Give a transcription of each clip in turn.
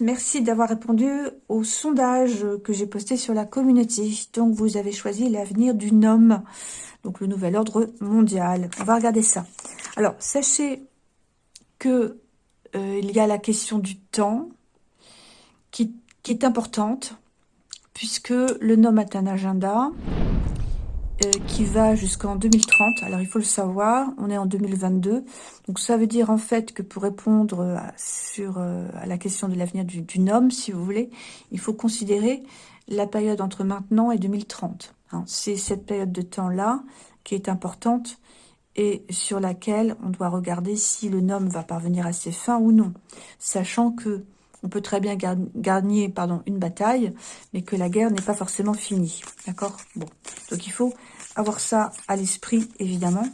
Merci d'avoir répondu au sondage que j'ai posté sur la communauté. Donc, vous avez choisi l'avenir du homme, donc le nouvel ordre mondial. On va regarder ça. Alors, sachez que euh, il y a la question du temps qui est importante, puisque le nom a un agenda euh, qui va jusqu'en 2030. Alors, il faut le savoir, on est en 2022. Donc, ça veut dire en fait que pour répondre à, sur, euh, à la question de l'avenir du, homme, si vous voulez, il faut considérer la période entre maintenant et 2030. Hein. C'est cette période de temps-là qui est importante et sur laquelle on doit regarder si le homme va parvenir à ses fins ou non. Sachant que on peut très bien gagner pardon, une bataille, mais que la guerre n'est pas forcément finie. D'accord? Bon. Donc il faut avoir ça à l'esprit, évidemment.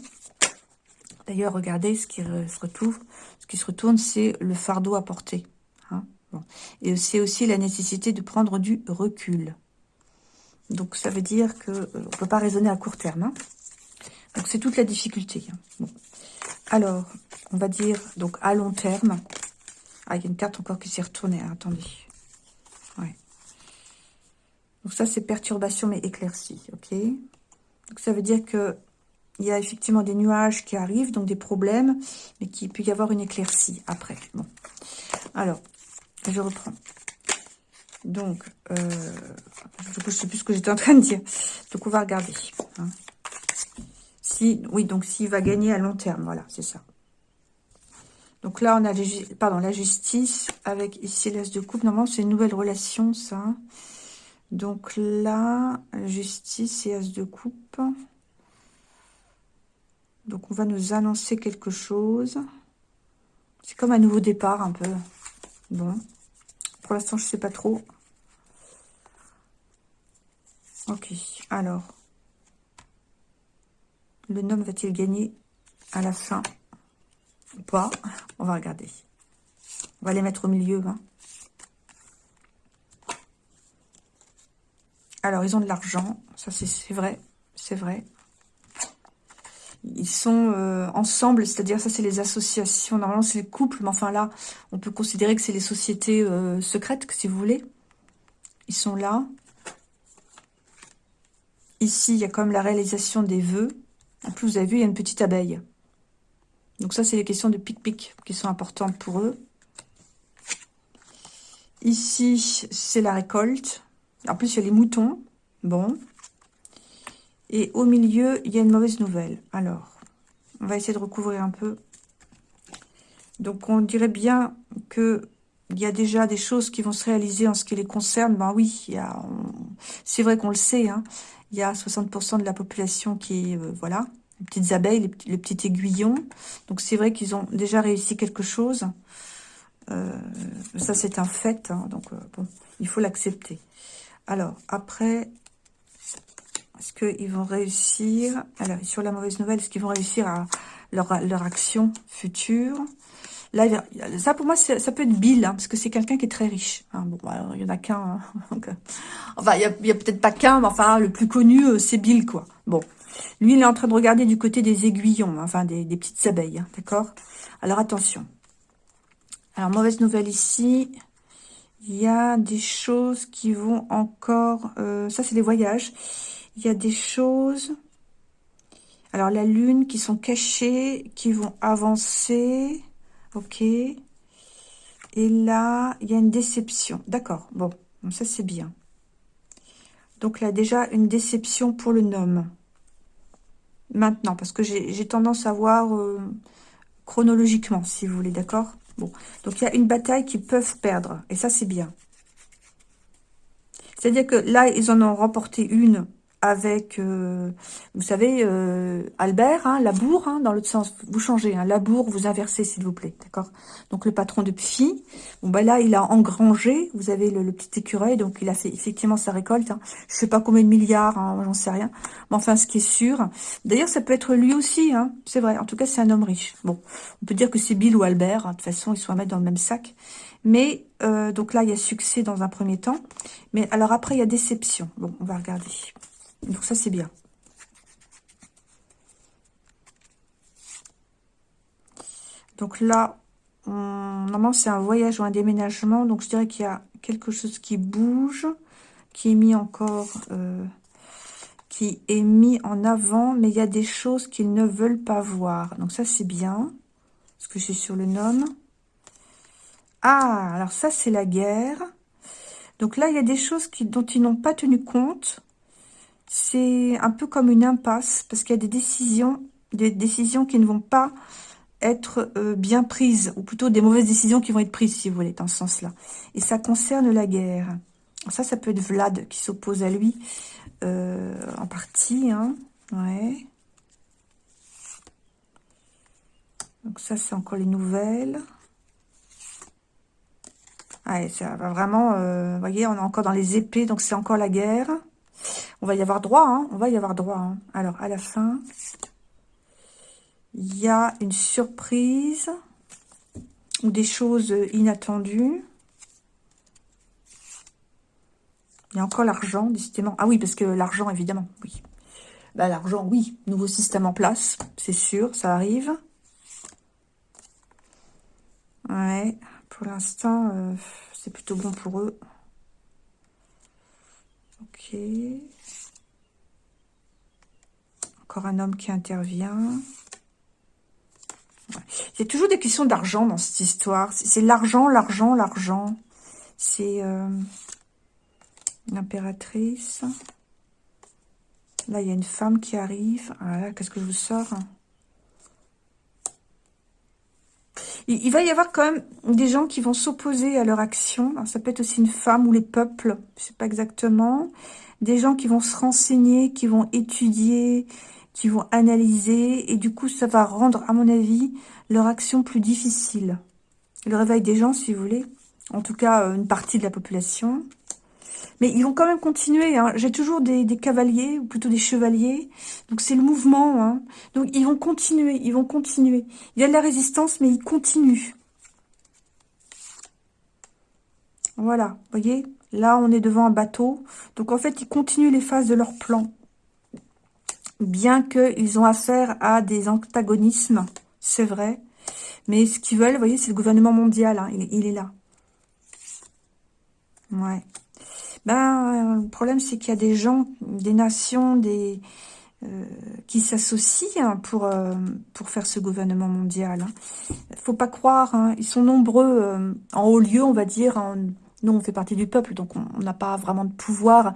D'ailleurs, regardez ce qui se retrouve. Ce qui se retourne, c'est le fardeau à porter. Hein Et c'est aussi la nécessité de prendre du recul. Donc ça veut dire qu'on euh, ne peut pas raisonner à court terme. Hein donc c'est toute la difficulté. Hein. Bon. Alors, on va dire donc à long terme. Ah, il y a une carte encore qui s'est retournée. Hein, attendez. Ouais. Donc ça, c'est perturbation mais éclaircie. Ok. Donc ça veut dire que il y a effectivement des nuages qui arrivent, donc des problèmes, mais qu'il peut y avoir une éclaircie après. Bon. Alors, je reprends. Donc, euh, je ne sais plus ce que j'étais en train de dire. Donc, on va regarder. Hein. Si, oui, donc s'il va gagner à long terme, voilà, c'est ça. Donc là, on a pardon, la justice avec ici l'as de coupe. Normalement, c'est une nouvelle relation, ça. Donc là, justice et as de coupe. Donc on va nous annoncer quelque chose. C'est comme un nouveau départ un peu. Bon. Pour l'instant, je sais pas trop. Ok, alors. Le nom va-t-il gagner à la fin? Ou pas? On va regarder. On va les mettre au milieu. Hein. Alors, ils ont de l'argent. Ça, c'est vrai. C'est vrai. Ils sont euh, ensemble, c'est-à-dire ça, c'est les associations. Normalement, c'est les couples. Mais enfin, là, on peut considérer que c'est les sociétés euh, secrètes, si vous voulez. Ils sont là. Ici, il y a comme la réalisation des vœux. En plus, vous avez vu, il y a une petite abeille. Donc ça, c'est les questions de pic-pic qui sont importantes pour eux. Ici, c'est la récolte. En plus, il y a les moutons. Bon. Et au milieu, il y a une mauvaise nouvelle. Alors, on va essayer de recouvrir un peu. Donc, on dirait bien que il y a déjà des choses qui vont se réaliser en ce qui les concerne. Ben oui, c'est vrai qu'on le sait. Hein. Il y a 60% de la population qui, euh, voilà, les petites abeilles, les, petits aiguillons. Donc c'est vrai qu'ils ont déjà réussi quelque chose. Euh, ça c'est un fait, hein. donc euh, bon, il faut l'accepter. Alors après, est-ce qu'ils vont réussir Alors sur la mauvaise nouvelle, est-ce qu'ils vont réussir à leur, action future? Là, ça pour moi, ça peut être Bill, hein, parce que c'est quelqu'un qui est très riche. Hein. Bon, alors, il y en a qu'un. Hein. Euh, enfin, il y a, peut-être pas qu'un, mais enfin, le plus connu, c'est Bill, quoi. Bon, lui, il est en train de regarder du côté des aiguillons, enfin des, petites abeilles, d'accord? Alors, attention. Alors, mauvaise nouvelle ici. Il y a des choses qui vont encore... Euh, ça, c'est les voyages. Il y a des choses... Alors, la lune qui sont cachées, qui vont avancer. Ok. Et là, il y a une déception. D'accord, bon. Ça, c'est bien. Donc là, déjà, une déception pour le nom maintenant, parce que j'ai tendance à voir euh, chronologiquement, si vous voulez, d'accord? Bon, donc il y a une bataille qu'ils peuvent perdre, et ça c'est bien. C'est-à-dire que là, ils en ont remporté une avec, euh, vous savez, euh, Albert, hein, Labour, hein, dans l'autre sens, vous changez, hein, Labour, vous inversez, s'il vous plaît, d'accord? Donc, le patron de Pfi, bon, bah là, il a engrangé, vous avez le, petit écureuil, donc il a fait effectivement sa récolte, hein, je sais pas combien de milliards, hein, j'en sais rien, mais enfin, ce qui est sûr, d'ailleurs, ça peut être lui aussi, c'est vrai, en tout cas, c'est un homme riche. Bon, on peut dire que c'est Bill ou Albert, de toute façon, ils sont à mettre dans le même sac, mais, euh, donc là, il y a succès dans un premier temps, mais alors après, il y a déception. Bon, on va regarder. Donc ça, c'est bien. Donc là, normalement, c'est un voyage ou un déménagement. Donc, je dirais qu'il y a quelque chose qui bouge, qui est mis encore... Euh, qui est mis en avant, mais il y a des choses qu'ils ne veulent pas voir. Donc ça, c'est bien. Parce que je suis sur le nom. Ah, alors ça, c'est la guerre. Donc là, il y a des choses qui, dont ils n'ont pas tenu compte. C'est un peu comme une impasse, parce qu'il y a des décisions, des décisions qui ne vont pas être euh, bien prises, ou plutôt des mauvaises décisions qui vont être prises, si vous voulez, dans ce sens-là. Et ça concerne la guerre. Ça, ça peut être Vlad qui s'oppose à lui, euh, en partie, hein. Ouais. Donc ça, c'est encore les nouvelles. Ouais, ça va vraiment, euh, vous voyez, on est encore dans les épées, donc c'est encore la guerre. On va y avoir droit, hein, on va y avoir droit. Hein. Alors, à la fin, il y a une surprise ou des choses inattendues. Il y a encore l'argent, décidément. Ah oui, parce que l'argent, évidemment, oui. Bah, l'argent, oui. Nouveau système en place, c'est sûr, ça arrive. Ouais. Pour l'instant, euh, c'est plutôt bon pour eux. Ok. Encore un homme qui intervient. Y a toujours des questions d'argent dans cette histoire. C'est l'argent, l'argent, l'argent. C'est euh, l'impératrice. Là, il y a une femme qui arrive. Ah qu'est-ce que je vous sors il, va y avoir quand même des gens qui vont s'opposer à leur action. ça peut être aussi une femme ou les peuples, je sais pas exactement. Des gens qui vont se renseigner, qui vont étudier, qui vont analyser. Et du coup, ça va rendre, à mon avis, leur action plus difficile. Le réveil des gens, si vous voulez. En tout cas, une partie de la population. Mais ils vont quand même continuer. Hein. J'ai toujours des, cavaliers, ou plutôt des chevaliers. Donc c'est le mouvement. Hein. Donc ils vont continuer, ils vont continuer. Il y a de la résistance, mais ils continuent. Voilà, vous voyez? Là, on est devant un bateau. Donc en fait, ils continuent les phases de leur plan. Bien qu'ils ont affaire à des antagonismes, c'est vrai. Mais ce qu'ils veulent, vous voyez, c'est le gouvernement mondial. Hein. Il, il est là. Ouais. Ben, le problème, c'est qu'il y a des gens, des nations, des euh, qui s'associent hein, pour euh, pour faire ce gouvernement mondial. Hein. faut pas croire, hein, ils sont nombreux euh, en haut lieu, on va dire. nous, on fait partie du peuple, donc on n'a pas vraiment de pouvoir.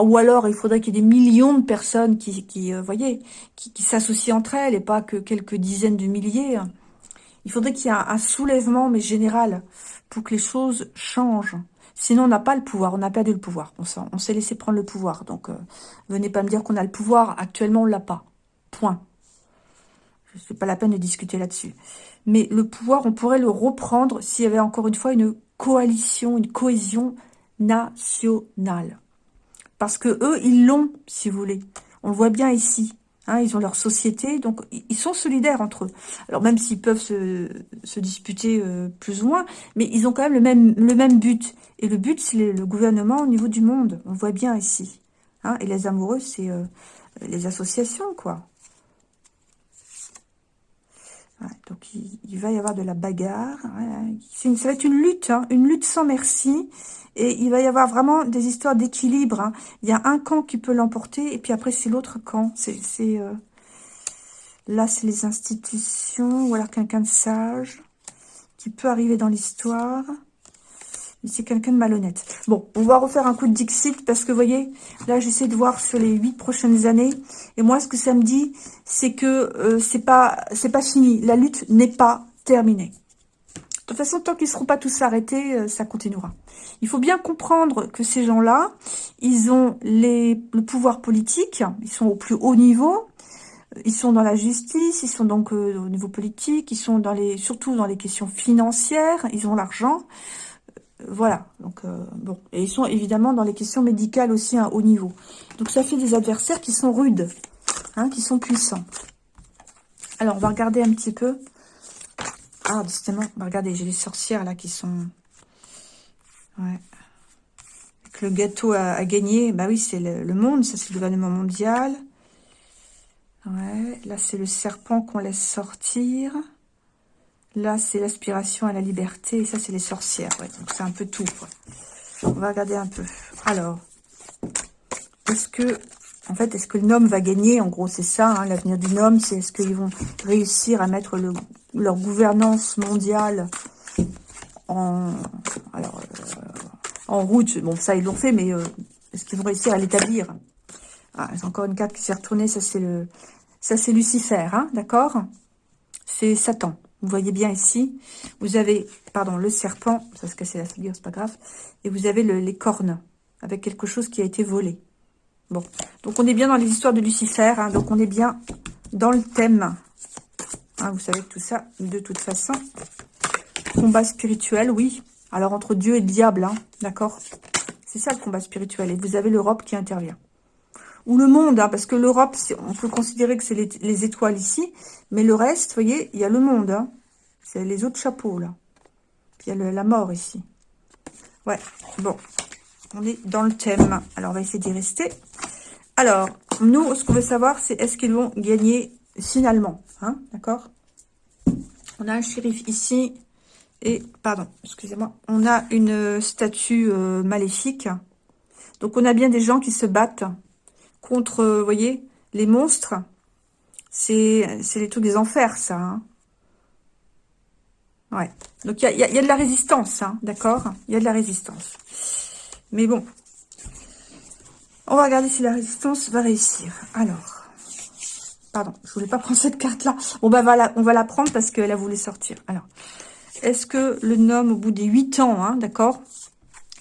ou alors, il faudrait qu'il y ait des millions de personnes qui, qui voyez, qui, qui s'associent entre elles et pas que quelques dizaines de milliers. Il faudrait qu'il y ait un soulèvement, mais général, pour que les choses changent. Sinon, on n'a pas le pouvoir, on a perdu le pouvoir. On s'est laissé prendre le pouvoir. Donc, euh, venez pas me dire qu'on a le pouvoir. Actuellement, on l'a pas. Point. Ce n'est pas la peine de discuter là-dessus. Mais le pouvoir, on pourrait le reprendre s'il y avait encore une fois une coalition, une cohésion nationale. Parce que eux, ils l'ont, si vous voulez. On le voit bien ici. Hein, ils ont leur société, donc ils sont solidaires entre eux. Alors même s'ils peuvent se, disputer euh, plus ou moins, mais ils ont quand même le même, le même but. Et le but, c'est le, gouvernement au niveau du monde. On voit bien ici. Hein, et les amoureux, c'est euh, les associations, quoi. Donc il, va y avoir de la bagarre. ça va être une lutte, hein, une lutte sans merci. Et il va y avoir vraiment des histoires d'équilibre. Hein. Il y a un camp qui peut l'emporter, et puis après, c'est l'autre camp. Euh, Là, c'est les institutions, ou alors quelqu'un de sage qui peut arriver dans l'histoire. C'est quelqu'un de malhonnête. Bon, on va refaire un coup de Dixit parce que, vous voyez, là, j'essaie de voir sur les huit prochaines années. Et moi, ce que ça me dit, c'est que euh, c'est pas pas fini. La lutte n'est pas terminée. De toute façon, tant qu'ils ne seront pas tous arrêtés, euh, ça continuera. Il faut bien comprendre que ces gens-là, ils ont les, le pouvoir politique, ils sont au plus haut niveau, ils sont dans la justice, ils sont donc euh, au niveau politique, ils sont dans les, surtout dans les questions financières, ils ont l'argent. Euh, voilà, donc bon. Et ils sont évidemment dans les questions médicales aussi à haut niveau. Donc ça fait des adversaires qui sont rudes, hein, qui sont puissants. Alors, on va regarder un petit peu ah, justement, regardez, j'ai les sorcières là qui sont... Ouais. le gâteau a, gagné, bah oui, c'est le, monde, ça c'est le gouvernement mondial. Ouais, là c'est le serpent qu'on laisse sortir. Là, c'est l'aspiration à la liberté. Et ça, c'est les sorcières. Ouais. Donc, c'est un peu tout. On va regarder un peu. Alors, est-ce que... En fait, est-ce que le nom va gagner? En gros, c'est ça, hein, l'avenir du nom. C'est est-ce qu'ils vont réussir à mettre le, leur gouvernance mondiale en... Alors, euh, en route? Bon, ça, ils l'ont fait, mais euh, est-ce qu'ils vont réussir à l'établir? Ah, C'est encore une carte qui s'est retournée. Ça, c'est le... Ça, c'est Lucifer, hein, d'accord? C'est Satan. Vous voyez bien ici, vous avez, pardon, le serpent, ça se casser la figure, c'est pas grave, et vous avez les cornes, avec quelque chose qui a été volé. Bon, donc on est bien dans les histoires de Lucifer, hein, donc on est bien dans le thème. Hein, vous savez tout ça, de toute façon, combat spirituel, oui. Alors entre Dieu et le diable, hein, d'accord? C'est ça le combat spirituel, et vous avez l'Europe qui intervient ou le monde, hein, parce que l'Europe, on peut considérer que c'est les, étoiles ici, mais le reste, vous voyez, il y a le monde, hein. c'est les autres chapeaux, là. Il y a la mort ici. Ouais, bon, on est dans le thème. Alors, on va essayer d'y rester. Alors, nous, ce qu'on veut savoir, c'est est-ce qu'ils vont gagner finalement, hein, d'accord? On a un shérif ici, et, pardon, excusez-moi, on a une statue euh, maléfique. Donc, on a bien des gens qui se battent contre, euh, vous voyez, les monstres. C'est les trucs des enfers, ça. Hein. Ouais. Donc, il y a, de la résistance, hein, d'accord? Il y a de la résistance. Mais bon. On va regarder si la résistance va réussir. Alors. Pardon, je voulais pas prendre cette carte-là. Bon, bah, on va la prendre parce qu'elle a voulu sortir. Alors. Est-ce que le nom, au bout des 8 ans, hein, d'accord?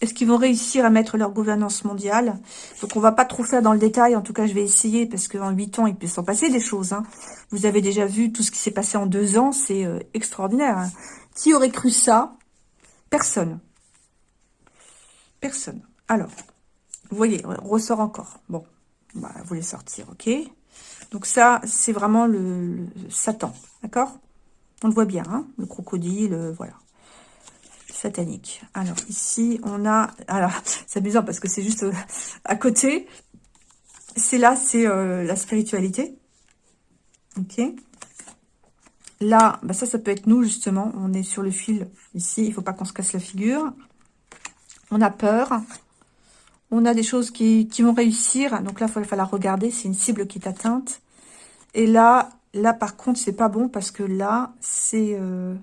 Est-ce qu'ils vont réussir à mettre leur gouvernance mondiale? Donc, on va pas trop faire dans le détail. En tout cas, je vais essayer parce qu'en huit ans, il peut s'en passer des choses. Hein. Vous avez déjà vu tout ce qui s'est passé en deux ans. C'est euh, extraordinaire. Hein. Qui aurait cru ça? Personne. Personne. Alors, vous voyez, on ressort encore. Bon, bah, vous voulez sortir, ok Donc ça, c'est vraiment le, Satan, d'accord? On le voit bien, hein le crocodile, euh, voilà satanique. Alors ici, on a... Alors, c'est amusant parce que c'est juste euh, à côté. C'est là, c'est euh, la spiritualité. Ok. Là, bah ça, ça peut être nous, justement. On est sur le fil ici. Il faut pas qu'on se casse la figure. On a peur. On a des choses qui, vont réussir. Donc là, il va falloir regarder. C'est une cible qui est atteinte. Et là, là, par contre, c'est pas bon parce que là, c'est... Euh,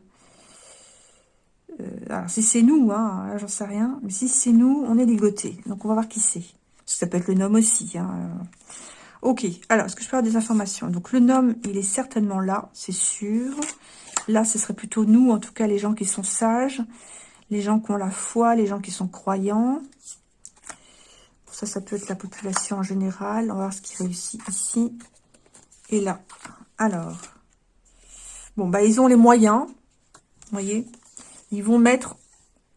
alors, si c'est nous, hein, j'en sais rien. Mais si c'est nous, on est ligoté. Donc, on va voir qui c'est. Ça peut être le nom aussi. Hein. Ok, alors, est-ce que je peux avoir des informations? Donc, le nom, il est certainement là, c'est sûr. Là, ce serait plutôt nous, en tout cas, les gens qui sont sages, les gens qui ont la foi, les gens qui sont croyants. Ça, ça peut être la population en général. On va voir ce qui réussit ici et là. Alors, bon, bah, ils ont les moyens, vous voyez ils vont mettre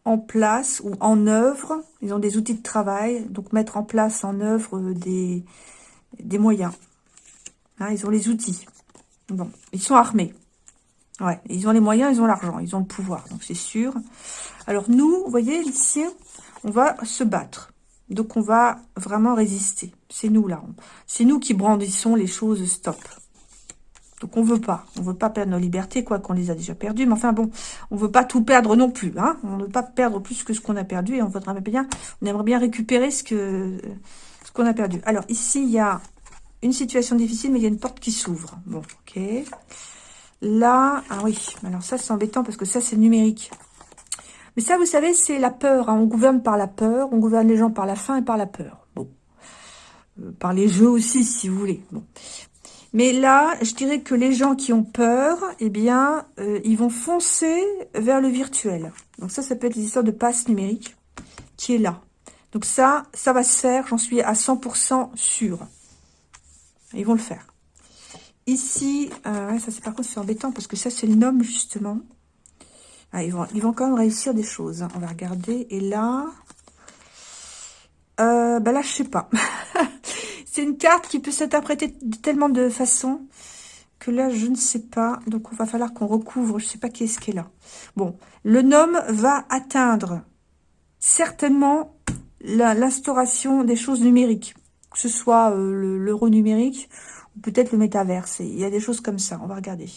en place ou en œuvre, ils ont des outils de travail, donc mettre en place en œuvre des, des moyens. Hein, ils ont les outils. Bon, ils sont armés. Ouais, ils ont les moyens, ils ont l'argent, ils ont le pouvoir, donc c'est sûr. Alors nous, vous voyez, ici, on va se battre. Donc on va vraiment résister. C'est nous là. C'est nous qui brandissons les choses stop. Donc on veut pas, on veut pas perdre nos libertés, quoi qu'on les a déjà perdues. Mais enfin bon, on veut pas tout perdre non plus. Hein on ne veut pas perdre plus que ce qu'on a perdu et on voudrait bien, on aimerait bien récupérer ce qu'on a perdu. Alors ici il y a une situation difficile, mais il y a une porte qui s'ouvre. Bon, ok. Là, ah oui, alors ça c'est embêtant parce que ça c'est numérique. Mais ça, vous savez, c'est la peur. Hein. On gouverne par la peur, on gouverne les gens par la faim et par la peur. Bon, euh, par les jeux aussi, si vous voulez. Bon. Mais là, je dirais que les gens qui ont peur, eh bien, euh, ils vont foncer vers le virtuel. Donc ça, ça peut être l'histoire de passe numérique qui est là. Donc ça, ça va se faire, j'en suis à 100% sûr. Ils vont le faire. Ici, euh, ça c'est par contre c'est embêtant parce que ça c'est le nom justement. Ah, ils, vont, ils vont quand même réussir des choses. Hein. On va regarder. Et là, euh, ben là je sais pas. C'est une carte qui peut s'interpréter de tellement de façons que là, je ne sais pas. Donc, on va falloir qu'on recouvre. Je ne sais pas qui est-ce qui est là. Bon, le nom va atteindre certainement l'instauration des choses numériques. Que ce soit euh, l'euro numérique ou peut-être le métaverse. Il y a des choses comme ça. On va regarder.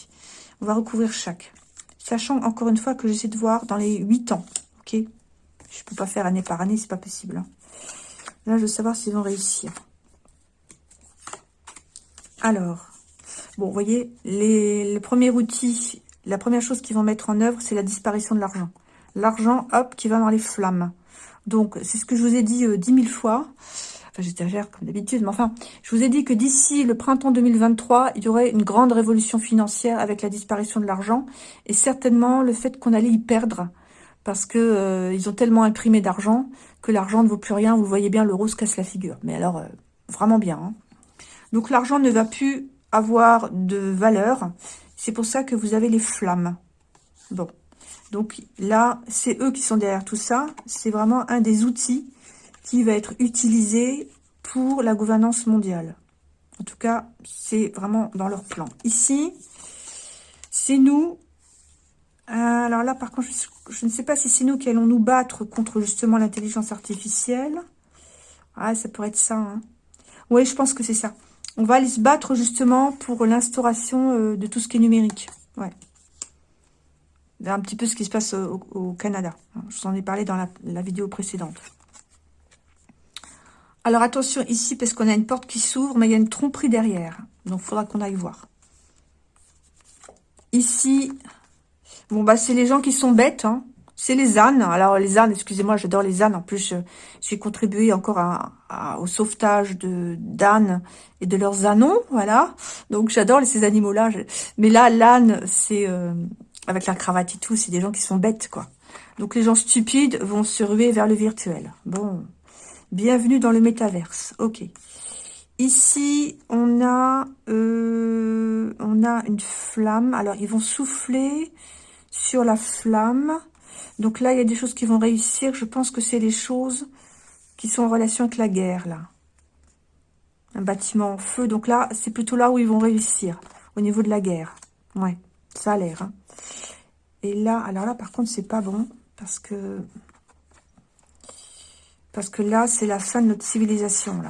On va recouvrir chaque. Sachant, encore une fois, que j'essaie de voir dans les 8 ans. Ok? Je peux pas faire année par année, c'est pas possible. Hein. Là, je veux savoir s'ils vont réussir. Alors, bon, vous voyez, le premier outil, la première chose qu'ils vont mettre en œuvre, c'est la disparition de l'argent. L'argent, hop, qui va dans les flammes. Donc, c'est ce que je vous ai dit euh, dix mille fois. Enfin, j'exagère comme d'habitude, mais enfin, je vous ai dit que d'ici le printemps 2023, il y aurait une grande révolution financière avec la disparition de l'argent et certainement le fait qu'on allait y perdre parce que euh, ont tellement imprimé d'argent que l'argent ne vaut plus rien. Vous voyez bien, l'euro se casse la figure. Mais alors, euh, vraiment bien. Hein. Donc, l'argent ne va plus avoir de valeur. C'est pour ça que vous avez les flammes. Bon. Donc là, c'est eux qui sont derrière tout ça. C'est vraiment un des outils qui va être utilisé pour la gouvernance mondiale. En tout cas, c'est vraiment dans leur plan. Ici, c'est nous. Alors là, par contre, je, ne sais pas si c'est nous qui allons nous battre contre justement l'intelligence artificielle. Ah, ça pourrait être ça. Hein. Oui, je pense que c'est ça. On va aller se battre justement pour l'instauration euh, de tout ce qui est numérique. Ouais. Un petit peu ce qui se passe au, Canada. Je vous en ai parlé dans la, vidéo précédente. Alors attention ici, parce qu'on a une porte qui s'ouvre, mais il y a une tromperie derrière. Donc il faudra qu'on aille voir. Ici, bon bah c'est les gens qui sont bêtes. Hein. C'est les ânes. Alors, les ânes, excusez-moi, j'adore les ânes. En plus, j'ai contribué encore au sauvetage de d'ânes et de leurs anons, voilà. Donc, j'adore ces animaux-là. Mais là, l'âne, c'est... Euh, avec la cravate et tout, c'est des gens qui sont bêtes, quoi. Donc, les gens stupides vont se ruer vers le virtuel. Bon, bienvenue dans le métaverse. Ok. Ici, on a, euh, on a une flamme. Alors, ils vont souffler sur la flamme. Donc là, il y a des choses qui vont réussir. Je pense que c'est les choses qui sont en relation avec la guerre, là. Un bâtiment en feu. Donc là, c'est plutôt là où ils vont réussir, au niveau de la guerre. Ouais, ça a l'air. Hein. Et là, alors là, par contre, c'est pas bon, parce que... Parce que là, c'est la fin de notre civilisation.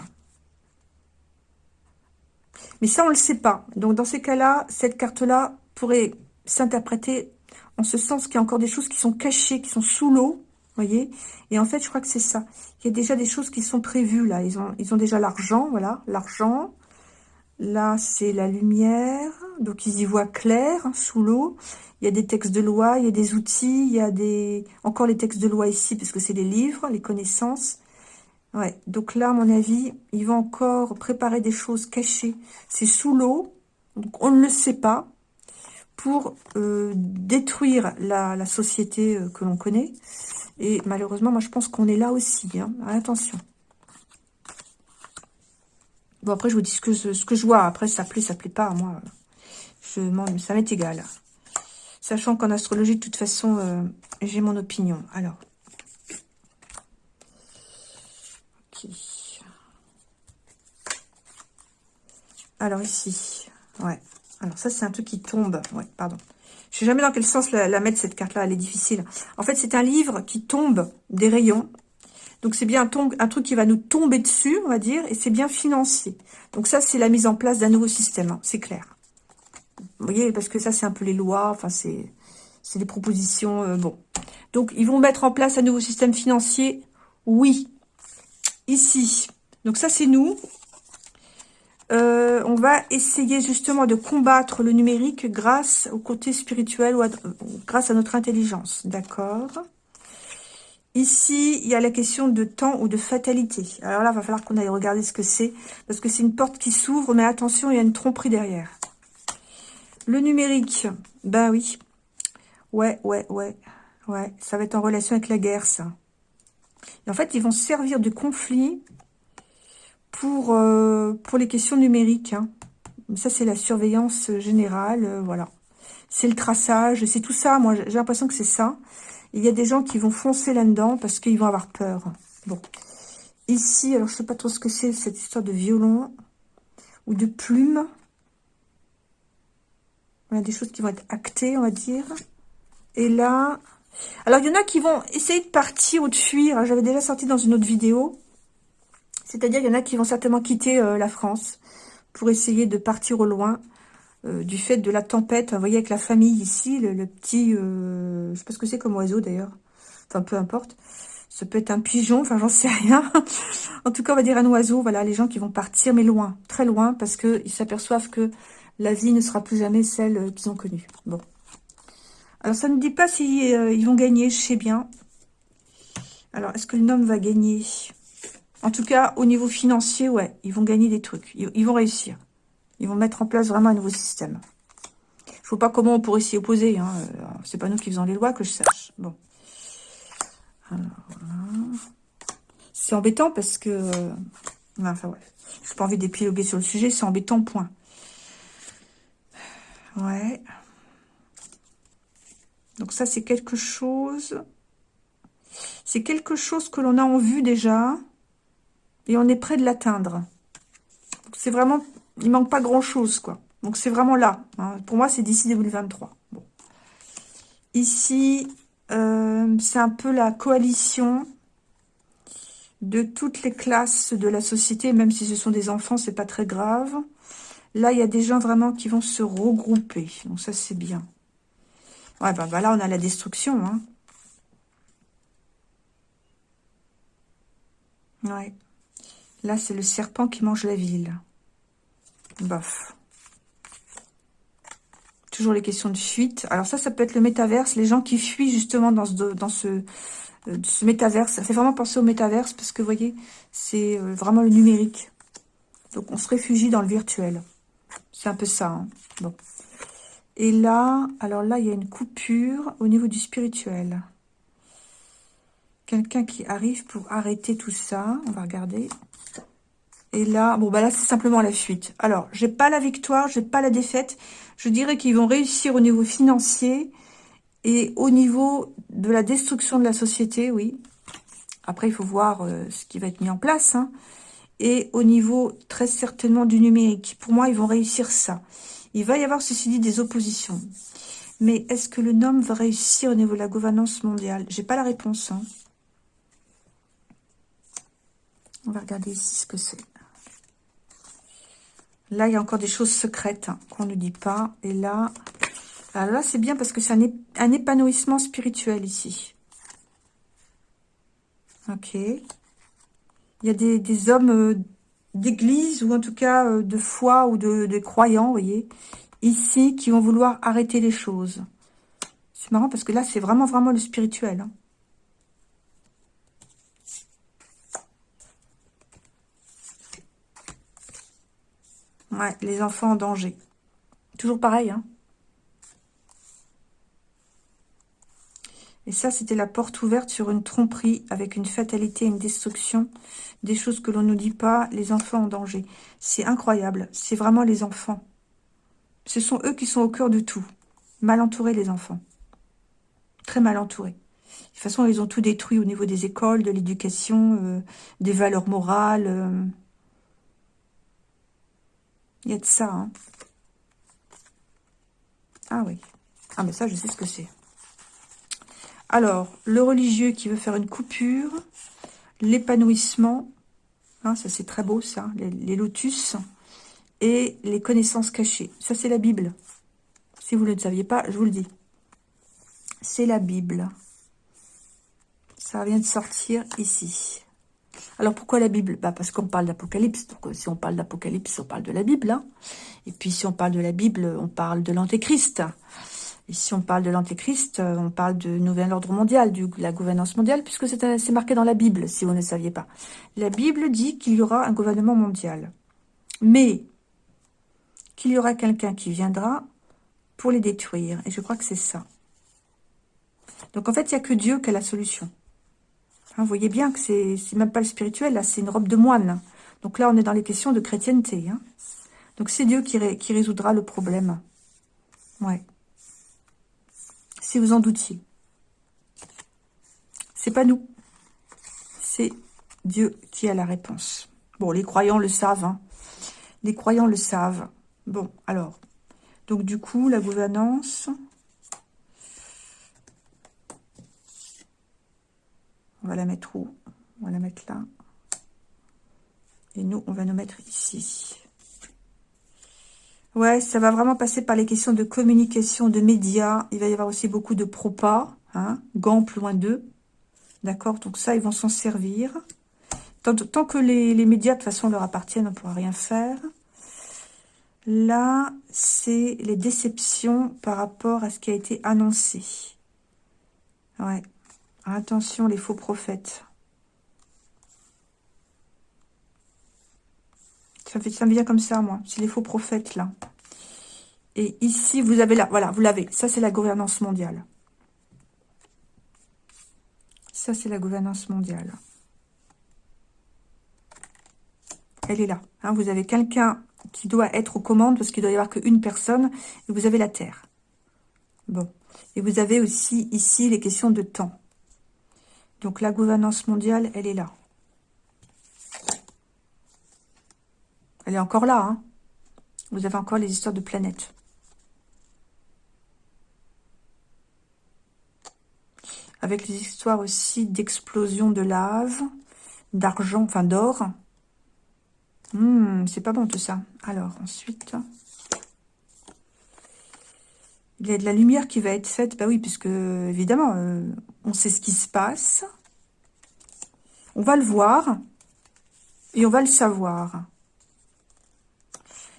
Mais ça, on le sait pas. Donc, dans ces cas-là, cette carte-là pourrait s'interpréter en ce sens qu'il y a encore des choses qui sont cachées, qui sont sous l'eau, voyez Et en fait, je crois que c'est ça. Il y a déjà des choses qui sont prévues, là. Ils ont, ils ont déjà l'argent, voilà, l'argent. Là, c'est la lumière. Donc, ils y voient clair, hein, sous l'eau. Il y a des textes de loi, il y a des outils, il y a des... Encore les textes de loi ici, parce que c'est les livres, les connaissances. Ouais, donc là, à mon avis, ils vont encore préparer des choses cachées. C'est sous l'eau, donc on ne le sait pas pour euh, détruire la, société euh, que l'on connaît. Et malheureusement, moi, je pense qu'on est là aussi. Hein. Attention. Bon, après, je vous dis ce que, je vois. Après, ça plaît, ça plaît pas. Moi, je, ça m'est égal. Sachant qu'en astrologie, de toute façon, euh, j'ai mon opinion. Alors. Ok. Alors, ici. Ouais. Alors ça, c'est un truc qui tombe. Ouais, pardon. Je sais jamais dans quel sens la, mettre, cette carte-là. Elle est difficile. En fait, c'est un livre qui tombe des rayons. Donc, c'est bien un, truc qui va nous tomber dessus, on va dire, et c'est bien financier. Donc, ça, c'est la mise en place d'un nouveau système, hein, c'est clair. Vous voyez, parce que ça, c'est un peu les lois, enfin, c'est des propositions, euh, bon. Donc, ils vont mettre en place un nouveau système financier, oui. Ici. Donc, ça, c'est nous. Euh, on va essayer justement de combattre le numérique grâce au côté spirituel ou grâce à notre intelligence. D'accord? Ici, il y a la question de temps ou de fatalité. Alors là, il va falloir qu'on aille regarder ce que c'est, parce que c'est une porte qui s'ouvre, mais attention, il y a une tromperie derrière. Le numérique, ben oui. Ouais, ouais, ouais. Ouais, ça va être en relation avec la guerre, ça. en fait, ils vont servir du conflit pour, euh, pour les questions numériques. Hein. Ça, c'est la surveillance générale, euh, voilà. C'est le traçage, c'est tout ça. Moi, j'ai l'impression que c'est ça. Il y a des gens qui vont foncer là-dedans parce qu'ils vont avoir peur. Bon. Ici, alors je sais pas trop ce que c'est, cette histoire de violon ou de plume. On a des choses qui vont être actées, on va dire. Et là... Alors, il y en a qui vont essayer de partir ou de fuir. J'avais déjà sorti dans une autre vidéo. C'est-à-dire qu'il y en a qui vont certainement quitter euh, la France pour essayer de partir au loin. euh, du fait de la tempête. Vous voyez, avec la famille ici, le, petit... Euh, je sais pas ce que c'est comme oiseau, d'ailleurs. Enfin, peu importe. Ça peut être un pigeon, enfin, j'en sais rien. en tout cas, on va dire un oiseau. Voilà, les gens qui vont partir, mais loin, très loin, parce qu'ils s'aperçoivent que la vie ne sera plus jamais celle euh, qu'ils ont connue. Bon. Alors, ça ne dit pas si ils vont gagner, je sais bien. Alors, est-ce que le nom va gagner? En tout cas, au niveau financier, ouais, ils vont gagner des trucs. ils vont réussir. Ils vont mettre en place vraiment un nouveau système. Je vois pas comment on pourrait s'y opposer. Hein. Euh, c'est pas nous qui faisons les lois que je sache. Bon. C'est embêtant parce que... Euh, enfin, ouais. Je n'ai pas envie d'épiloguer sur le sujet. C'est embêtant, point. Ouais. Donc ça, c'est quelque chose... C'est quelque chose que l'on a en vue déjà. Et on est prêt de l'atteindre. C'est vraiment il manque pas grand-chose, quoi. Donc, c'est vraiment là. Hein. Pour moi, c'est d'ici 2023. Bon. Ici, euh, c'est un peu la coalition de toutes les classes de la société, même si ce sont des enfants, c'est pas très grave. Là, il y a des gens vraiment qui vont se regrouper. Donc, ça, c'est bien. Ouais, ben, ben, là, on a la destruction. Hein. Ouais. Là, c'est le serpent qui mange la ville. Bof. Toujours les questions de fuite. Alors ça, ça peut être le métaverse. Les gens qui fuient justement dans ce, dans ce, euh, ce métaverse. Ça fait vraiment penser au métaverse parce que, vous voyez, c'est euh, vraiment le numérique. Donc, on se réfugie dans le virtuel. C'est un peu ça. Hein. Et là, alors là, il y a une coupure au niveau du spirituel. Quelqu'un qui arrive pour arrêter tout ça. On va regarder. Et là, bon, bah là, c'est simplement la fuite. Alors, j'ai pas la victoire, j'ai pas la défaite. Je dirais qu'ils vont réussir au niveau financier et au niveau de la destruction de la société, oui. Après, il faut voir euh, ce qui va être mis en place. Hein. Et au niveau, très certainement, du numérique. Pour moi, ils vont réussir ça. Il va y avoir, ceci dit, des oppositions. Mais est-ce que le nom va réussir au niveau de la gouvernance mondiale? J'ai pas la réponse. Hein. On va regarder ici ce que c'est. Là, il y a encore des choses secrètes hein, qu'on ne dit pas. Et là, là, c'est bien parce que c'est un, épanouissement spirituel ici. Ok. Il y a des, hommes euh, d'église ou en tout cas euh, de foi ou de, croyants, vous voyez, ici, qui vont vouloir arrêter les choses. C'est marrant parce que là, c'est vraiment, vraiment le spirituel. Hein. Les enfants en danger. Toujours pareil, hein. Et ça, c'était la porte ouverte sur une tromperie avec une fatalité, une destruction, des choses que l'on ne nous dit pas, les enfants en danger. C'est incroyable, c'est vraiment les enfants. Ce sont eux qui sont au cœur de tout. Mal entourés, les enfants. Très mal entourés. De toute façon, ils ont tout détruit au niveau des écoles, de l'éducation, euh, des valeurs morales. Euh, il y a de ça. Hein. Ah oui. Ah mais ça, je sais ce que c'est. Alors, le religieux qui veut faire une coupure, l'épanouissement, hein, ça c'est très beau ça, les, lotus, et les connaissances cachées. Ça c'est la Bible. Si vous ne le saviez pas, je vous le dis. C'est la Bible. Ça vient de sortir ici. Alors, pourquoi la Bible? Bah Parce qu'on parle d'Apocalypse. Donc, euh, si on parle d'Apocalypse, on parle de la Bible. Hein. Et puis, si on parle de la Bible, on parle de l'Antéchrist. Et si on parle de l'Antéchrist, euh, on parle de nouvel ordre mondial, de la gouvernance mondiale, puisque euh, c'est marqué dans la Bible, si vous ne saviez pas. La Bible dit qu'il y aura un gouvernement mondial. Mais qu'il y aura quelqu'un qui viendra pour les détruire. Et je crois que c'est ça. Donc, en fait, il n'y a que Dieu qui a la solution. Hein, vous voyez bien que c'est même pas le spirituel, là, c'est une robe de moine. Donc là, on est dans les questions de chrétienté. Hein. Donc c'est Dieu qui, résoudra le problème. Ouais. Si vous en doutiez. C'est pas nous. C'est Dieu qui a la réponse. Bon, les croyants le savent. Hein. Les croyants le savent. Bon, alors. Donc du coup, la gouvernance... On va la mettre où? On va la mettre là. Et nous, on va nous mettre ici. Ouais, ça va vraiment passer par les questions de communication, de médias. Il va y avoir aussi beaucoup de propas, hein, plus loin d'eux. D'accord? Donc ça, ils vont s'en servir. Tant, tant, que les, les, médias, de toute façon, leur appartiennent, on ne pourra rien faire. Là, c'est les déceptions par rapport à ce qui a été annoncé. Ouais. Attention, les faux prophètes. Ça, me vient comme ça, moi. C'est les faux prophètes, là. Et ici, vous avez là, voilà, vous l'avez. Ça, c'est la gouvernance mondiale. Ça, c'est la gouvernance mondiale. Elle est là. Hein. vous avez quelqu'un qui doit être aux commandes, parce qu'il doit y avoir qu'une personne, et vous avez la Terre. Bon. Et vous avez aussi ici les questions de temps. Donc la gouvernance mondiale, elle est là. Elle est encore là. Hein. Vous avez encore les histoires de planètes. Avec les histoires aussi d'explosion de lave, d'argent, enfin d'or. Hmm, c'est pas bon tout ça. Alors, ensuite... Il y a de la lumière qui va être faite. Bah oui, puisque, évidemment, euh, on sait ce qui se passe. On va le voir. Et on va le savoir.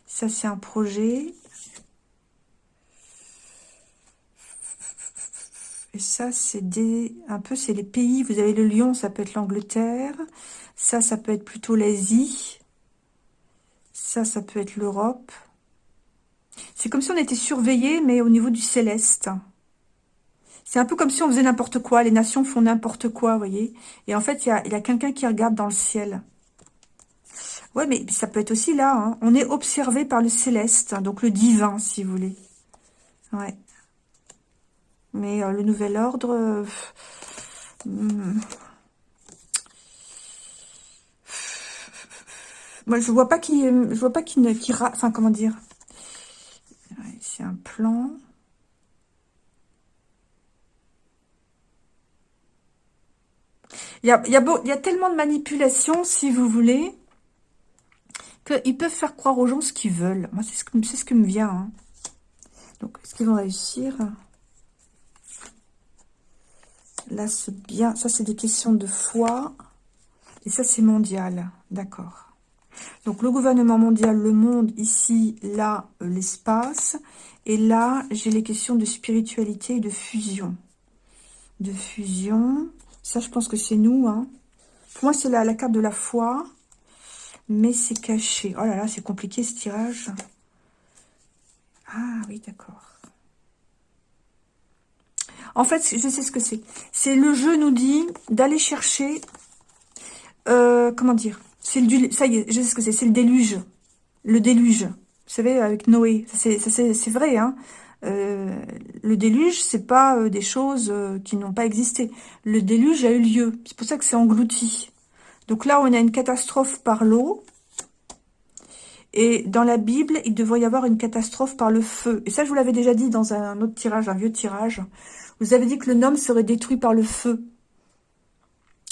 Ça, c'est un projet. Et ça, c'est des... Un peu, c'est les pays. Vous avez le lion, ça peut être l'Angleterre. Ça, ça peut être plutôt l'Asie. Ça, ça peut être l'Europe. C'est comme si on était surveillé, mais au niveau du céleste. C'est un peu comme si on faisait n'importe quoi. Les nations font n'importe quoi, vous voyez. Et en fait, il y a, quelqu'un qui regarde dans le ciel. Ouais, mais ça peut être aussi là. Hein. On est observé par le céleste, hein, donc le divin, si vous voulez. Ouais. Mais euh, le nouvel ordre... Euh, hmm. Moi, je vois pas qui, je vois pas qui, enfin, comment dire. Un plan. Il y a, il y, a beau, il y tellement de manipulations, si vous voulez ils peuvent faire croire aux gens ce qu'ils veulent. Moi, c'est ce, que, ce qui me vient. Hein. Donc, est-ce qu'ils vont réussir? Là, c'est bien. Ça, c'est des questions de foi. Et ça, c'est mondial. D'accord. Donc, le gouvernement mondial, le monde, ici, là, euh, l'espace. Et là, j'ai les questions de spiritualité et de fusion. De fusion. Ça, je pense que c'est nous. Hein. Pour moi, c'est la, carte de la foi mais c'est caché. Oh là là, c'est compliqué ce tirage. Ah oui, d'accord. En fait, je sais ce que c'est. C'est le jeu nous dit d'aller chercher... Euh, comment dire C'est le Ça y est, je sais ce que c'est. C'est le déluge. Le déluge. Vous savez, avec Noé. C'est vrai, hein euh, le déluge, c'est pas euh, des choses qui n'ont pas existé. Le déluge a eu lieu. C'est pour ça que c'est englouti. Donc là, on a une catastrophe par l'eau. Et dans la Bible, il devrait y avoir une catastrophe par le feu. Et ça, je vous l'avais déjà dit dans un autre tirage, un vieux tirage. Vous avez dit que le nom serait détruit par le feu.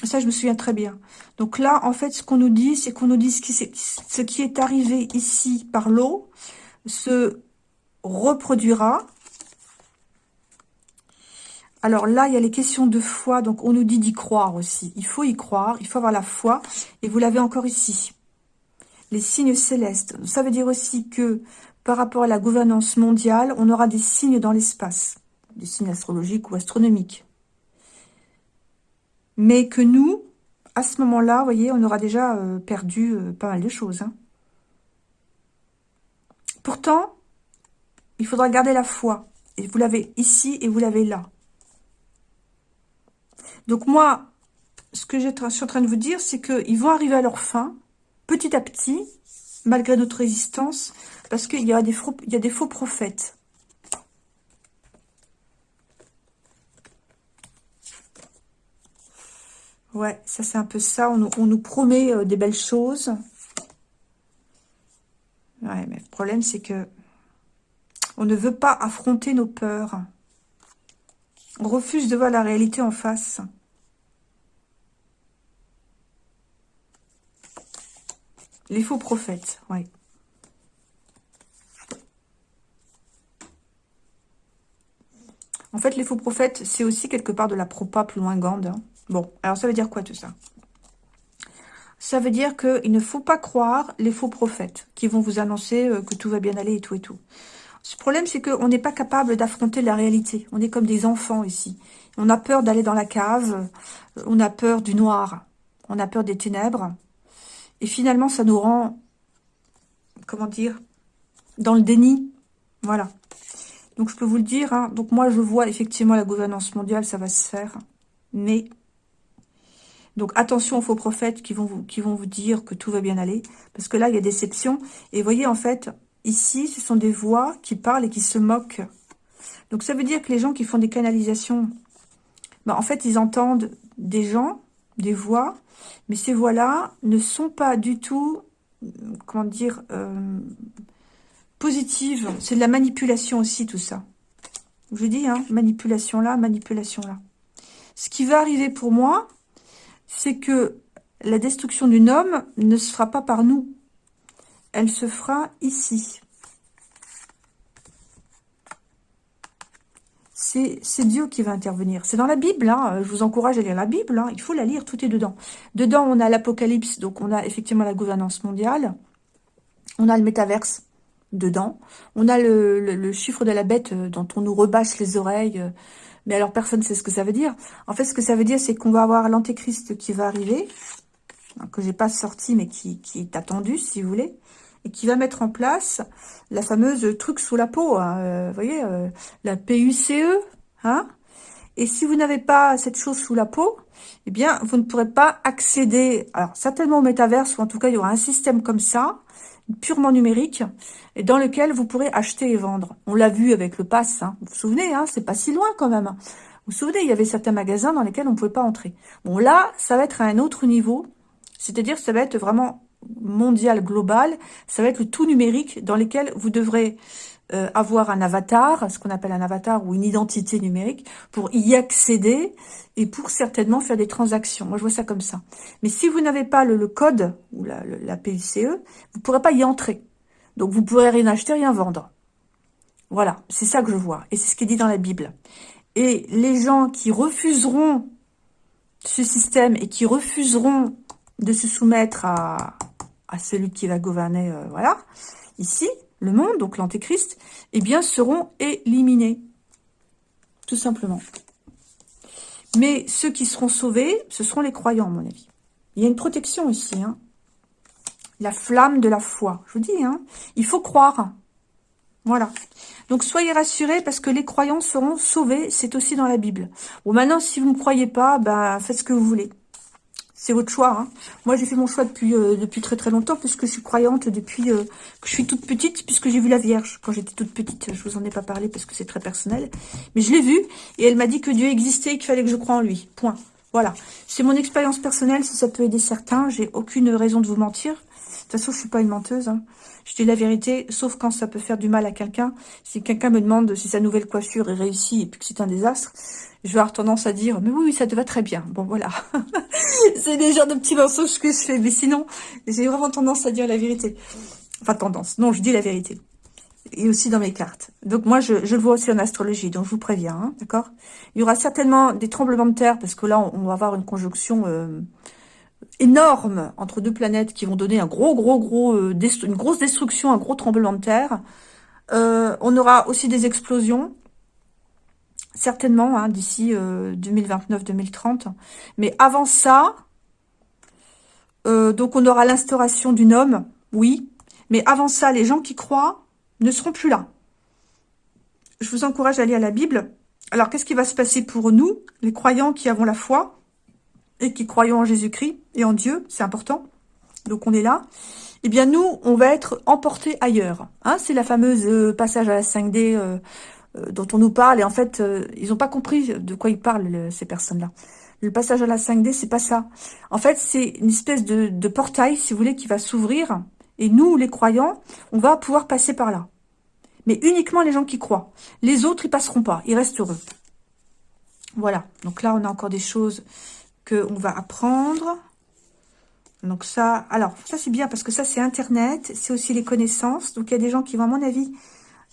Ça, je me souviens très bien. Donc là, en fait, ce qu'on nous dit, c'est qu'on nous dit ce qui, ce qui est arrivé ici par l'eau se reproduira. Alors là, il y a les questions de foi, donc on nous dit d'y croire aussi. Il faut y croire, il faut avoir la foi, et vous l'avez encore ici. Les signes célestes, ça veut dire aussi que par rapport à la gouvernance mondiale, on aura des signes dans l'espace, des signes astrologiques ou astronomiques. Mais que nous, à ce moment-là, vous voyez, on aura déjà euh, perdu euh, pas mal de choses. Hein. Pourtant, il faudra garder la foi. Et vous l'avez ici et vous l'avez là. Donc moi, ce que je suis en train de vous dire, c'est qu'ils vont arriver à leur fin, petit à petit, malgré notre résistance, parce qu'il y, a des faux, il y a des faux prophètes. Ouais, ça c'est un peu ça. On, nous promet euh, des belles choses. Ouais, mais le problème c'est que on ne veut pas affronter nos peurs. On refuse de voir la réalité en face. Les faux prophètes, ouais. En fait, les faux prophètes, c'est aussi quelque part de la propa plus loin hein. Bon, alors ça veut dire quoi tout ça? Ça veut dire qu'il ne faut pas croire les faux prophètes qui vont vous annoncer euh, que tout va bien aller et tout et tout. Ce problème, c'est qu'on n'est pas capable d'affronter la réalité. On est comme des enfants ici. On a peur d'aller dans la cave, on a peur du noir, on a peur des ténèbres. Et finalement, ça nous rend, comment dire, dans le déni. Voilà. Donc, je peux vous le dire. Hein. Donc, moi, je vois effectivement la gouvernance mondiale, ça va se faire. Mais, donc, attention aux faux prophètes qui vont vous, dire que tout va bien aller. Parce que là, il y a déception. Et voyez, en fait, Ici, ce sont des voix qui parlent et qui se moquent. Donc, ça veut dire que les gens qui font des canalisations, ben, en fait, ils entendent des gens, des voix, mais ces voix-là ne sont pas du tout, comment dire, euh, positives. C'est de la manipulation aussi, tout ça. Je dis, hein, manipulation là, manipulation là. Ce qui va arriver pour moi, c'est que la destruction d'une homme ne se fera pas par nous elle se fera ici. C'est Dieu qui va intervenir. C'est dans la Bible, hein. je vous encourage à lire la Bible, hein. il faut la lire, tout est dedans. Dedans, on a l'Apocalypse, donc on a effectivement la gouvernance mondiale, on a le métaverse dedans, on a le, chiffre de la bête euh, dont on nous rebâche les oreilles, euh. Mais alors personne ne sait ce que ça veut dire. En fait, ce que ça veut dire, c'est qu'on va avoir l'antéchrist qui va arriver, hein, que j'ai pas sorti, mais qui, est attendu, si vous voulez et qui va mettre en place la fameuse truc sous la peau, hein, euh, vous voyez, euh, la PUCE, hein et si vous n'avez pas cette chose sous la peau, eh bien, vous ne pourrez pas accéder, alors certainement au métaverse, ou en tout cas, il y aura un système comme ça, purement numérique, et dans lequel vous pourrez acheter et vendre. On l'a vu avec le pass, hein. vous vous souvenez, hein, c'est pas si loin quand même. Vous vous souvenez, il y avait certains magasins dans lesquels on ne pouvait pas entrer. Bon, là, ça va être à un autre niveau, c'est-à-dire ça va être vraiment mondial, global, ça va être le tout numérique dans lequel vous devrez euh, avoir un avatar, ce qu'on appelle un avatar ou une identité numérique, pour y accéder et pour certainement faire des transactions. Moi, je vois ça comme ça. Mais si vous n'avez pas le, code ou la, la PICE, vous ne pourrez pas y entrer. Donc, vous pourrez rien acheter, rien vendre. Voilà, c'est ça que je vois. Et c'est ce qui est dit dans la Bible. Et les gens qui refuseront ce système et qui refuseront de se soumettre à, à celui qui va gouverner, euh, voilà, ici, le monde, donc l'antéchrist, eh bien, seront éliminés. Tout simplement. Mais ceux qui seront sauvés, ce seront les croyants, à mon avis. Il y a une protection ici. Hein. La flamme de la foi. Je vous dis, hein, il faut croire. Voilà. Donc, soyez rassurés parce que les croyants seront sauvés. C'est aussi dans la Bible. Bon, maintenant, si vous ne croyez pas, ben, faites ce que vous voulez. C'est votre choix. Hein. Moi, j'ai fait mon choix depuis euh, depuis très très longtemps, puisque je suis croyante depuis euh, que je suis toute petite, puisque j'ai vu la Vierge quand j'étais toute petite. Je vous en ai pas parlé parce que c'est très personnel. Mais je l'ai vue, et elle m'a dit que Dieu existait et qu'il fallait que je croie en lui. Point. Voilà. C'est mon expérience personnelle, si ça peut aider certains. J'ai aucune raison de vous mentir. De toute façon, je suis pas une menteuse. Hein. Je dis la vérité, sauf quand ça peut faire du mal à quelqu'un. Si quelqu'un me demande si sa nouvelle coiffure est réussie et puis que c'est un désastre, je vais avoir tendance à dire, mais oui, ça te va très bien. Bon, voilà. c'est des genres de petits mensonges que je fais. Mais sinon, j'ai vraiment tendance à dire la vérité. Enfin, tendance. Non, je dis la vérité. Et aussi dans mes cartes. Donc, moi, je, le vois aussi en astrologie. Donc, je vous préviens, hein, d'accord? Il y aura certainement des tremblements de terre, parce que là, on, va avoir une conjonction euh, énorme entre deux planètes qui vont donner un gros, gros, gros, euh, une grosse destruction, un gros tremblement de terre. Euh, on aura aussi des explosions certainement, hein, d'ici 2029-2030. Euh, Mais avant ça, euh, donc on aura l'instauration d'une homme, oui. Mais avant ça, les gens qui croient ne seront plus là. Je vous encourage à lire la Bible. Alors, qu'est-ce qui va se passer pour nous, les croyants qui avons la foi? Et qui croyons en Jésus-Christ et en Dieu C'est important. Donc, on est là. Eh bien, nous, on va être emportés ailleurs. Hein, C'est la fameuse euh, passage à la 5D euh, dont on nous parle. Et en fait, euh, ils n'ont pas compris de quoi ils parlent, ces personnes-là. Le passage à la 5D, c'est pas ça. En fait, c'est une espèce de, portail, si vous voulez, qui va s'ouvrir. Et nous, les croyants, on va pouvoir passer par là. Mais uniquement les gens qui croient. Les autres, ils passeront pas. Ils restent heureux. Voilà. Donc là, on a encore des choses qu'on va apprendre. Donc ça, alors, ça c'est bien parce que ça c'est Internet, c'est aussi les connaissances. Donc il y a des gens qui vont, à mon avis,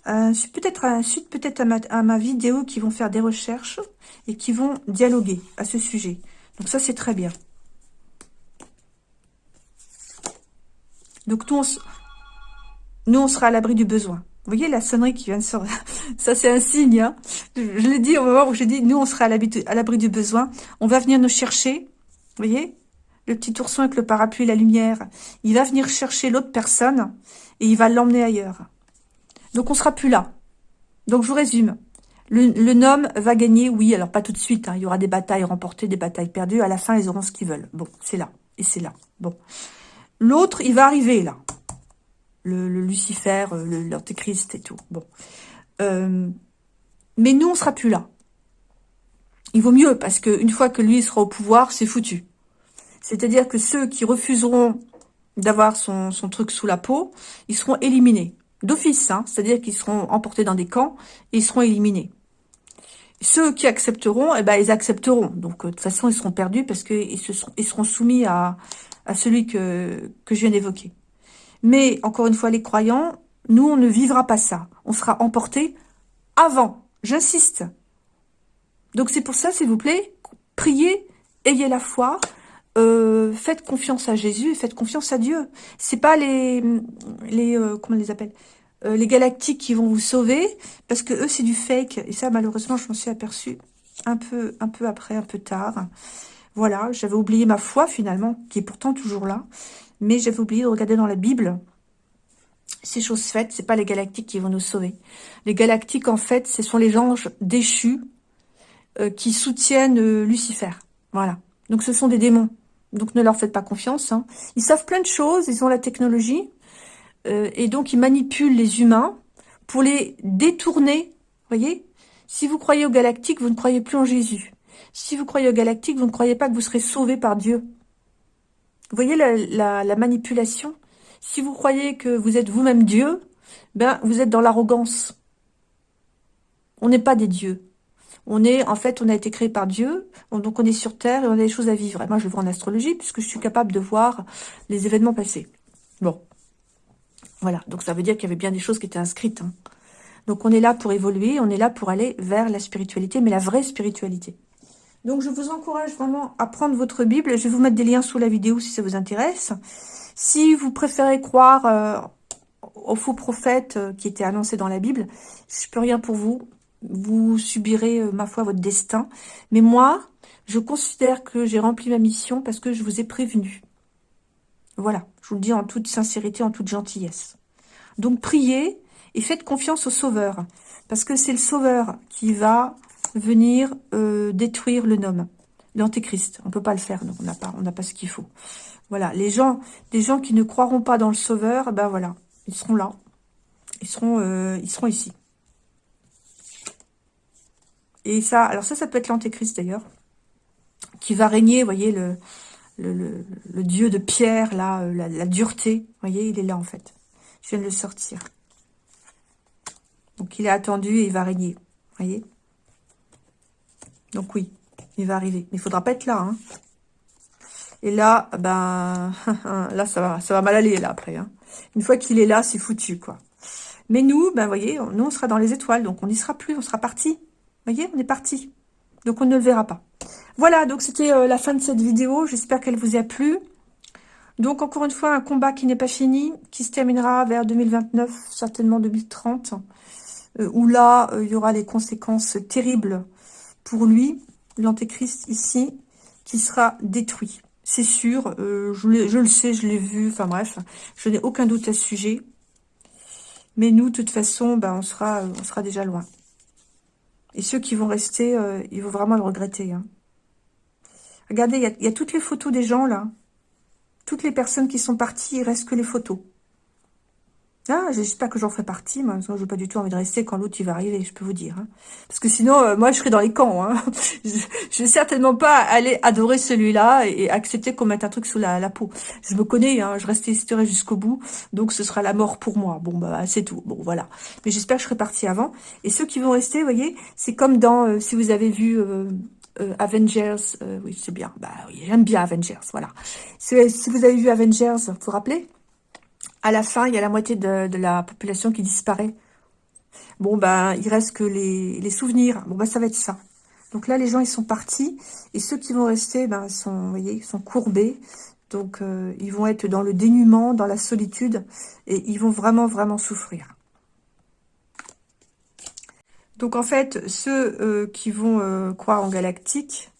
peut-être suite peut-être à ma, vidéo qui vont faire des recherches et qui vont dialoguer à ce sujet. Donc ça, c'est très bien. Donc nous, nous, on sera à l'abri du besoin. Vous voyez la sonnerie qui vient de sortir? Ça, c'est un signe. Hein je, l'ai dit au moment où j'ai dit, nous, on sera à l'abri du besoin. On va venir nous chercher. Vous voyez? Le petit ourson avec le parapluie et la lumière. Il va venir chercher l'autre personne et il va l'emmener ailleurs. Donc, on sera plus là. Donc, je vous résume. Le, le nom va gagner, oui, alors pas tout de suite. Hein. Il y aura des batailles remportées, des batailles perdues. À la fin, ils auront ce qu'ils veulent. Bon, c'est là. Et c'est là. Bon. L'autre, il va arriver, là le, Lucifer, euh, l'Antéchrist et tout. Bon. Euh, mais nous, on sera plus là. Il vaut mieux, parce qu'une fois que lui sera au pouvoir, c'est foutu. C'est-à-dire que ceux qui refuseront d'avoir son, truc sous la peau, ils seront éliminés. D'office, hein, c'est-à-dire qu'ils seront emportés dans des camps et ils seront éliminés. Ceux qui accepteront, eh ben, ils accepteront. Donc, euh, de toute façon, ils seront perdus parce qu'ils ils seront soumis à, celui que, que je viens d'évoquer. Mais, encore une fois, les croyants, nous, on ne vivra pas ça. On sera emportés avant. J'insiste. Donc, c'est pour ça, s'il vous plaît, priez, ayez la foi, euh, faites confiance à Jésus, faites confiance à Dieu. C'est pas les, les euh, comment les appelle, euh, les galactiques qui vont vous sauver, parce que eux c'est du fake. Et ça, malheureusement, je m'en suis aperçue un peu, un peu après, un peu tard. Voilà, j'avais oublié ma foi finalement, qui est pourtant toujours là. Mais j'avais oublié de regarder dans la Bible. Ces choses faites, c'est pas les galactiques qui vont nous sauver. Les galactiques, en fait, ce sont les anges déchus euh, qui soutiennent euh, Lucifer. Voilà. Donc, ce sont des démons. Donc, ne leur faites pas confiance. Hein. Ils savent plein de choses, ils ont la technologie. Euh, et donc, ils manipulent les humains pour les détourner. voyez? Si vous croyez aux galactiques, vous ne croyez plus en Jésus. Si vous croyez aux galactiques, vous ne croyez pas que vous serez sauvé par Dieu. Vous voyez la, manipulation? Si vous croyez que vous êtes vous-même Dieu, ben vous êtes dans l'arrogance. On n'est pas des dieux. On est, en fait, on a été créé par Dieu, donc on est sur Terre et on a des choses à vivre. Moi, je le vois en astrologie, puisque je suis capable de voir les événements passés. Bon. Voilà, donc ça veut dire qu'il y avait bien des choses qui étaient inscrites. Hein. Donc on est là pour évoluer, on est là pour aller vers la spiritualité, mais la vraie spiritualité. Donc, je vous encourage vraiment à prendre votre Bible. Je vais vous mettre des liens sous la vidéo si ça vous intéresse. Si vous préférez croire euh, aux faux prophètes euh, qui étaient annoncés dans la Bible, je peux rien pour vous. Vous subirez, euh, ma foi, votre destin. Mais moi, je considère que j'ai rempli ma mission parce que je vous ai prévenu. Voilà, je vous le dis en toute sincérité, en toute gentillesse. Donc, priez et faites confiance au Sauveur. Parce que c'est le Sauveur qui va venir euh, détruire le nom, l'antéchrist. On peut pas le faire, donc on n'a pas, pas ce qu'il faut. Voilà, les gens, des gens qui ne croiront pas dans le Sauveur, ben voilà, ils seront là, ils seront, euh, ils seront ici. Et ça, alors ça, ça peut être l'antéchrist d'ailleurs, qui va régner, vous voyez, le, le, dieu de pierre, euh, la, dureté, vous voyez, il est là en fait. Je viens de le sortir. Donc il est attendu et il va régner, voyez? Donc oui, il va arriver. Mais il faudra pas être là. Hein. Et là, ben, là, ça va, ça va mal aller, là, après. Hein. Une fois qu'il est là, c'est foutu, quoi. Mais nous, ben, voyez, nous, on sera dans les étoiles, donc on n'y sera plus, on sera parti. voyez, on est parti. Donc, on ne le verra pas. Voilà, donc c'était euh, la fin de cette vidéo. J'espère qu'elle vous a plu. Donc, encore une fois, un combat qui n'est pas fini, qui se terminera vers 2029, certainement 2030, euh, où là, euh, il y aura des conséquences terribles pour lui, l'antéchrist ici, qui sera détruit. C'est sûr, euh, je, le sais, je l'ai vu, enfin bref, je n'ai aucun doute à ce sujet. Mais nous, de toute façon, ben, on, sera, on sera déjà loin. Et ceux qui vont rester, euh, ils vont vraiment le regretter. Hein. Regardez, il y, y, a toutes les photos des gens, là. Toutes les personnes qui sont parties, il reste que les photos. Ah, j'espère que j'en ferai partie, moi, parce que je n'ai pas du tout envie de rester quand l'autre il va arriver, je peux vous dire. Hein. Parce que sinon, euh, moi, je serai dans les camps. Hein. je, ne vais certainement pas aller adorer celui-là et, accepter qu'on mette un truc sous la, peau. Je me connais, hein, je resterai jusqu'au bout, donc ce sera la mort pour moi. Bon, bah, c'est tout. Bon, voilà. Mais j'espère que je serai partie avant. Et ceux qui vont rester, vous voyez, c'est comme dans, euh, si vous avez vu... Euh, Avengers, oui c'est bien, bah oui j'aime bien Avengers, voilà. Si, si, vous avez vu Avengers, vous vous rappelez? À la fin, il y a la moitié de, la population qui disparaît. Bon, ben, il reste que les, souvenirs. Bon, ben, ça va être ça. Donc là, les gens, ils sont partis. Et ceux qui vont rester, ben, sont, vous voyez, sont courbés. Donc, euh, ils vont être dans le dénuement, dans la solitude. Et ils vont vraiment, vraiment souffrir. Donc, en fait, ceux euh, qui vont euh, croire en galactique,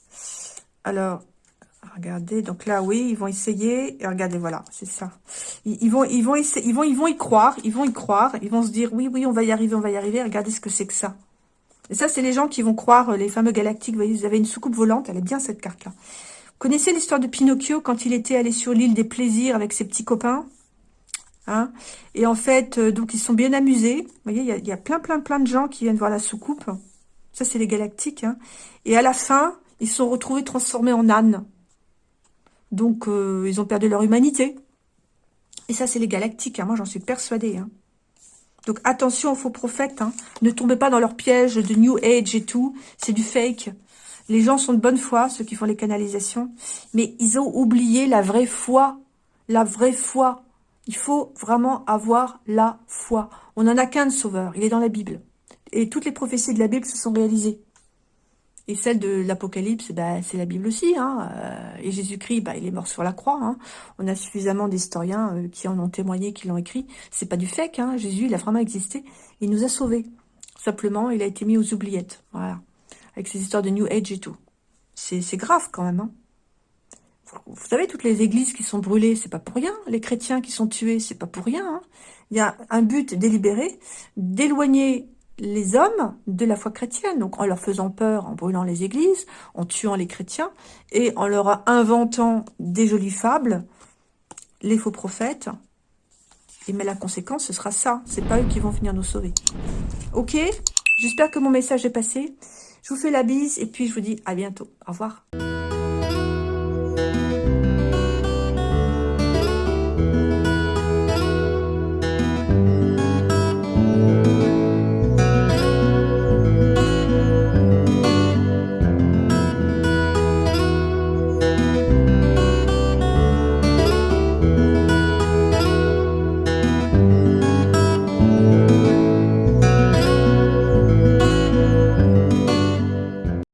alors, regardez, donc là, oui, ils vont essayer. Et regardez, voilà, c'est ça. Ils, vont, ils, vont ils, vont, ils vont y croire, ils vont y croire. Ils vont se dire, oui, oui, on va y arriver, on va y arriver. Regardez ce que c'est que ça. Et ça, c'est les gens qui vont croire, euh, les fameux galactiques. Vous voyez, vous avez une soucoupe volante. Elle est bien, cette carte-là. Vous connaissez l'histoire de Pinocchio quand il était allé sur l'île des plaisirs avec ses petits copains hein? Et en fait, euh, donc, ils sont bien amusés. Vous voyez, il y a, plein, plein, plein de gens qui viennent voir la soucoupe. Ça, c'est les galactiques. Hein Et à la fin, ils sont retrouvés transformés en ânes. Donc, euh, ils ont perdu leur humanité. Et ça, c'est les galactiques. Hein. Moi, j'en suis persuadée. Hein. Donc attention aux faux prophètes, hein. ne tombez pas dans leur piège de New Age et tout, c'est du fake. Les gens sont de bonne foi, ceux qui font les canalisations, mais ils ont oublié la vraie foi, la vraie foi. Il faut vraiment avoir la foi. On n'en a qu'un de sauveur, il est dans la Bible. Et toutes les prophéties de la Bible se sont réalisées. Et celle de l'Apocalypse, bah, c'est la Bible aussi. Hein. Euh, et Jésus-Christ, bah, il est mort sur la croix. Hein. On a suffisamment d'historiens euh, qui en ont témoigné, qui l'ont écrit. C'est pas du fake. Hein. Jésus, il a vraiment existé. Il nous a sauvés. Simplement, il a été mis aux oubliettes. Voilà. Avec ces histoires de New Age et tout. C'est grave quand même. Hein. Vous savez, toutes les églises qui sont brûlées, c'est pas pour rien. Les chrétiens qui sont tués, c'est pas pour rien. Hein. Il y a un but délibéré d'éloigner les hommes de la foi chrétienne, donc en leur faisant peur, en brûlant les églises, en tuant les chrétiens, et en leur inventant des jolies fables, les faux prophètes. Et mais la conséquence, ce sera ça. C'est pas eux qui vont venir nous sauver. Ok? J'espère que mon message est passé. Je vous fais la bise et puis je vous dis à bientôt. Au revoir.